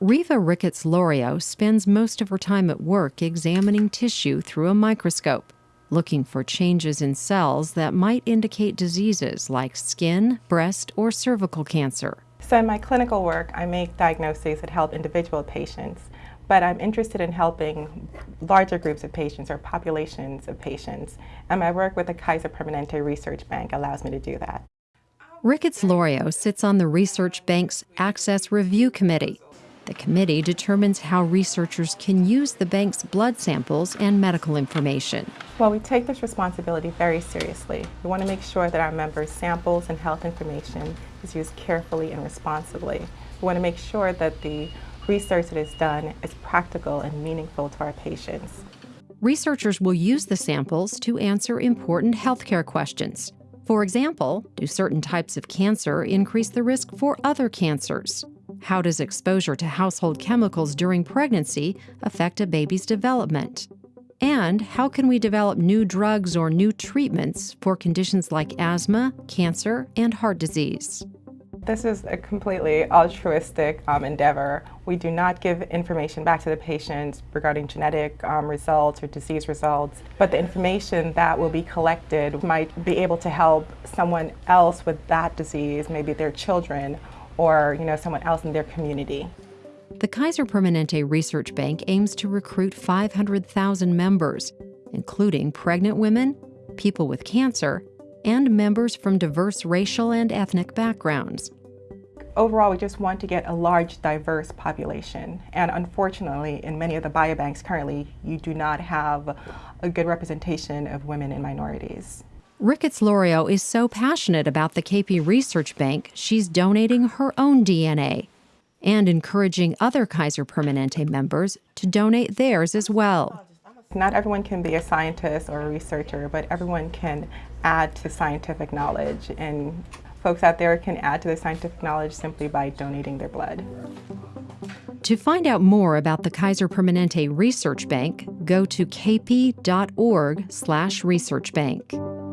Riva Ricketts Lorio spends most of her time at work examining tissue through a microscope, looking for changes in cells that might indicate diseases like skin, breast, or cervical cancer. So in my clinical work, I make diagnoses that help individual patients, but I'm interested in helping larger groups of patients or populations of patients, and my work with the Kaiser Permanente Research Bank allows me to do that. Ricketts Lorio sits on the Research Bank's Access Review Committee, the committee determines how researchers can use the bank's blood samples and medical information. Well, we take this responsibility very seriously. We want to make sure that our members' samples and health information is used carefully and responsibly. We want to make sure that the research that is done is practical and meaningful to our patients. Researchers will use the samples to answer important healthcare questions. For example, do certain types of cancer increase the risk for other cancers? How does exposure to household chemicals during pregnancy affect a baby's development? And how can we develop new drugs or new treatments for conditions like asthma, cancer, and heart disease? This is a completely altruistic um, endeavor. We do not give information back to the patients regarding genetic um, results or disease results, but the information that will be collected might be able to help someone else with that disease, maybe their children, or you know someone else in their community. The Kaiser Permanente Research Bank aims to recruit 500,000 members, including pregnant women, people with cancer, and members from diverse racial and ethnic backgrounds. Overall, we just want to get a large, diverse population. And unfortunately, in many of the biobanks currently, you do not have a good representation of women and minorities. Ricketts Lorio is so passionate about the KP Research Bank, she's donating her own DNA and encouraging other Kaiser Permanente members to donate theirs as well. Not everyone can be a scientist or a researcher, but everyone can add to scientific knowledge, and folks out there can add to the scientific knowledge simply by donating their blood. To find out more about the Kaiser Permanente Research Bank, go to kp.org/researchbank.